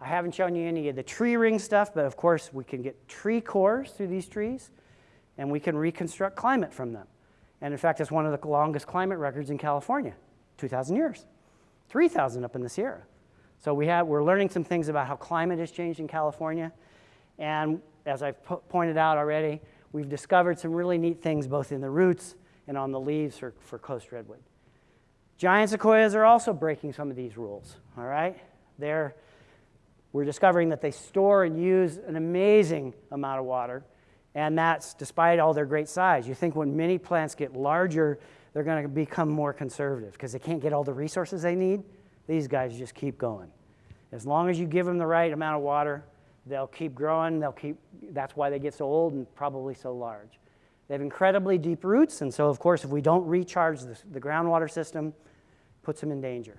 Speaker 1: I haven't shown you any of the tree ring stuff, but of course we can get tree cores through these trees, and we can reconstruct climate from them. And in fact, it's one of the longest climate records in California, 2,000 years, 3,000 up in the Sierra. So we have, we're learning some things about how climate has changed in California. And as I've pointed out already, we've discovered some really neat things both in the roots and on the leaves for, for coast redwood. Giant sequoias are also breaking some of these rules, all right? They're, we're discovering that they store and use an amazing amount of water and that's despite all their great size. You think when many plants get larger, they're going to become more conservative because they can't get all the resources they need. These guys just keep going. As long as you give them the right amount of water, they'll keep growing. They'll keep, that's why they get so old and probably so large. They have incredibly deep roots, and so of course, if we don't recharge the, the groundwater system, puts them in danger.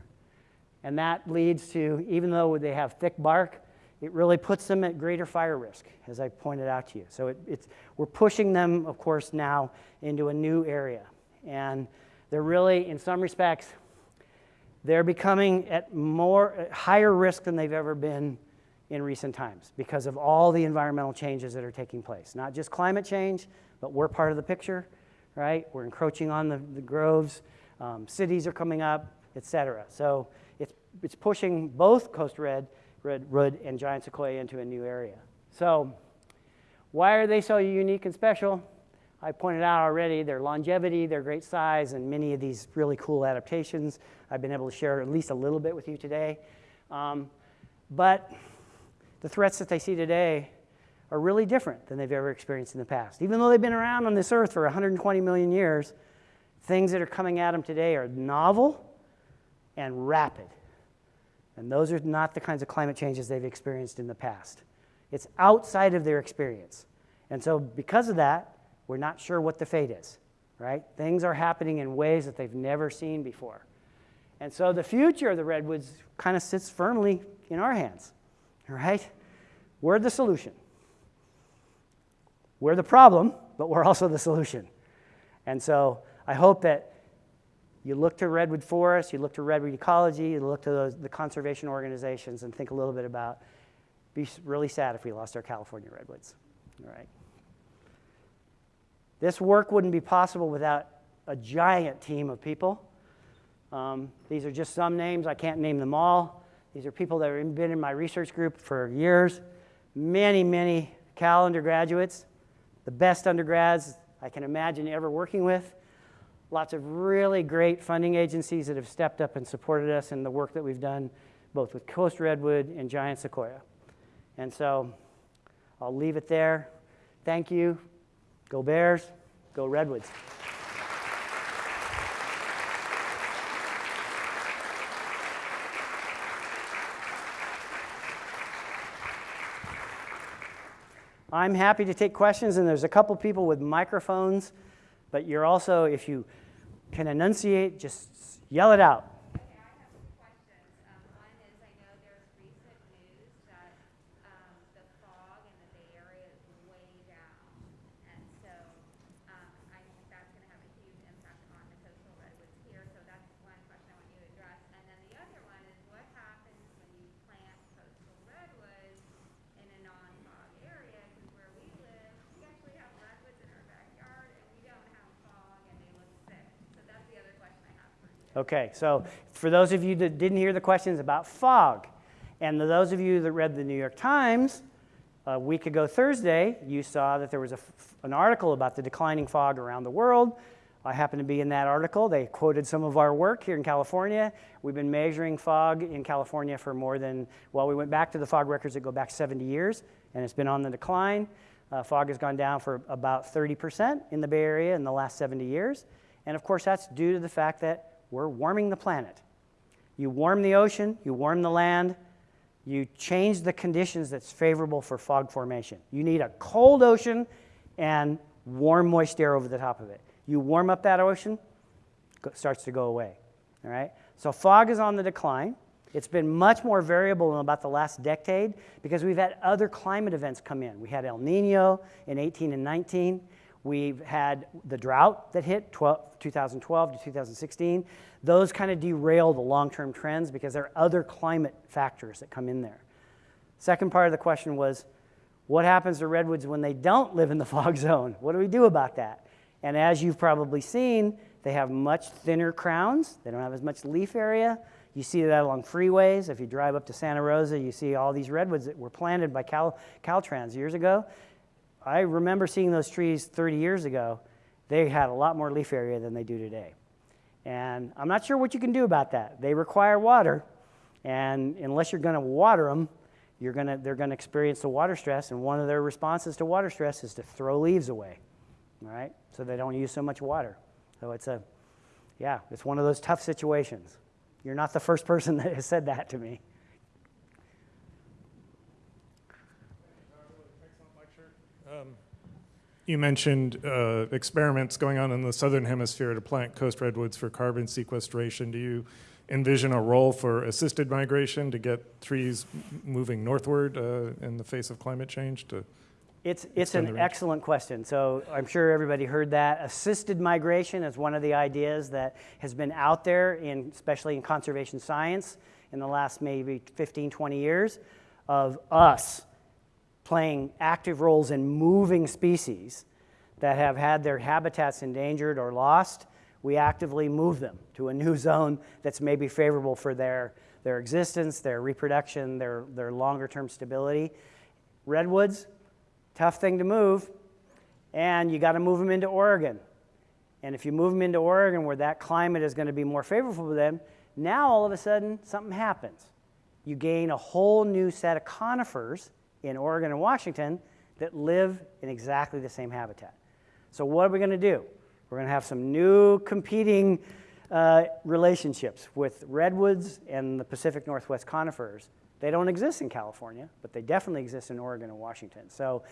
Speaker 1: And that leads to, even though they have thick bark, it really puts them at greater fire risk, as I pointed out to you. So it, it's, we're pushing them, of course, now into a new area. And they're really, in some respects, they're becoming at more at higher risk than they've ever been in recent times because of all the environmental changes that are taking place. Not just climate change, but we're part of the picture, right? We're encroaching on the, the groves, um, cities are coming up, et cetera. So it's, it's pushing both coast red, redwood, and giant sequoia into a new area. So why are they so unique and special? I pointed out already their longevity, their great size, and many of these really cool adaptations I've been able to share at least a little bit with you today. Um, but the threats that they see today are really different than they've ever experienced in the past. Even though they've been around on this earth for 120 million years, things that are coming at them today are novel and rapid. And those are not the kinds of climate changes they've experienced in the past. It's outside of their experience. And so, because of that, we're not sure what the fate is, right? Things are happening in ways that they've never seen before. And so, the future of the redwoods kind of sits firmly in our hands, right? We're the solution. We're the problem, but we're also the solution. And so, I hope that you look to redwood forests, you look to redwood ecology, you look to those, the conservation organizations and think a little bit about, be really sad if we lost our California redwoods, all right? This work wouldn't be possible without a giant team of people. Um, these are just some names, I can't name them all. These are people that have been in my research group for years. Many, many Cal undergraduates, the best undergrads I can imagine ever working with lots of really great funding agencies that have stepped up and supported us in the work that we've done both with Coast Redwood and Giant Sequoia. And so I'll leave it there. Thank you. Go Bears. Go Redwoods. I'm happy to take questions, and there's a couple people with microphones, but you're also, if you can enunciate, just yell it out.
Speaker 2: Okay, I have some questions. Um, one is, I know there's recent news that, um, the fog in the Bay Area is way down. And so, um, I think that's gonna have a huge impact on the coastal redwoods here, so that's one question I want you to address. And then the other one is, what happens when you plant coastal redwoods in a non-fog area? Because where we live, we actually have redwoods in our backyard, and we don't have fog, and they look sick. So that's the other question I have for you.
Speaker 1: Okay, so for those of you that didn't hear the questions about fog, and those of you that read the New York Times a week ago Thursday, you saw that there was a an article about the declining fog around the world. I happen to be in that article. They quoted some of our work here in California. We've been measuring fog in California for more than, well, we went back to the fog records that go back 70 years, and it's been on the decline. Uh, fog has gone down for about 30% in the Bay Area in the last 70 years. And of course, that's due to the fact that we're warming the planet. You warm the ocean, you warm the land, you change the conditions that's favorable for fog formation. You need a cold ocean and warm, moist air over the top of it. You warm up that ocean, it starts to go away. All right? So fog is on the decline. It's been much more variable in about the last decade because we've had other climate events come in. We had El Nino in 18 and 19. We've had the drought that hit 12, 2012 to 2016. Those kind of derail the long-term trends because there are other climate factors that come in there. Second part of the question was, what happens to redwoods when they don't live in the fog zone? What do we do about that? And as you've probably seen, they have much thinner crowns. They don't have as much leaf area. You see that along freeways. If you drive up to Santa Rosa, you see all these redwoods that were planted by Cal, Caltrans years ago. I remember seeing those trees 30 years ago. They had a lot more leaf area than they do today. And I'm not sure what you can do about that. They require water, and unless you're going to water them, you're gonna, they're going to experience the water stress, and one of their responses to water stress is to throw leaves away, all right? So they don't use so much water. So it's a, yeah, it's one of those tough situations. You're not the first person that has said that to me.
Speaker 3: You mentioned uh, experiments going on in the southern hemisphere to plant coast redwoods for carbon sequestration. Do you envision a role for assisted migration to get trees moving northward uh, in the face of climate change to
Speaker 1: It's, it's an excellent question. So I'm sure everybody heard that. Assisted migration is one of the ideas that has been out there, in, especially in conservation science, in the last maybe 15, 20 years, of us playing active roles in moving species that have had their habitats endangered or lost. We actively move them to a new zone that's maybe favorable for their, their existence, their reproduction, their, their longer term stability. Redwoods, tough thing to move, and you got to move them into Oregon. And if you move them into Oregon where that climate is going to be more favorable for them, now all of a sudden something happens. You gain a whole new set of conifers in Oregon and Washington that live in exactly the same habitat. So, what are we going to do? We're going to have some new competing uh, relationships with redwoods and the Pacific Northwest conifers. They don't exist in California, but they definitely exist in Oregon and Washington. So,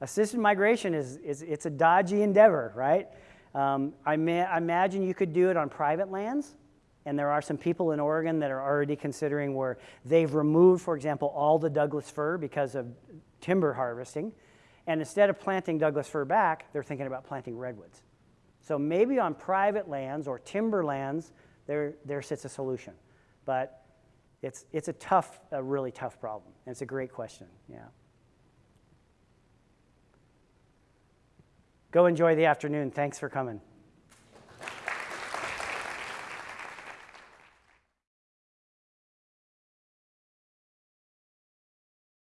Speaker 1: assisted migration is, is it's a dodgy endeavor, right? Um, I, I imagine you could do it on private lands, and there are some people in Oregon that are already considering where they've removed, for example, all the Douglas fir because of timber harvesting. And instead of planting Douglas fir back, they're thinking about planting redwoods. So maybe on private lands or timber lands, there, there sits a solution. But it's, it's a tough, a really tough problem. And it's a great question, yeah. Go enjoy the afternoon. Thanks for coming.